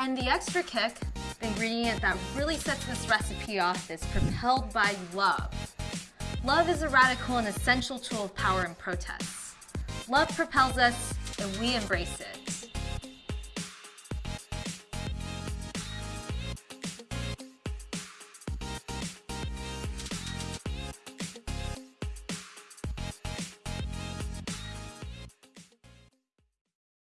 And the extra kick, the ingredient that really sets this recipe off is propelled by love. Love is a radical and essential tool of power and protest. Love propels us and we embrace it.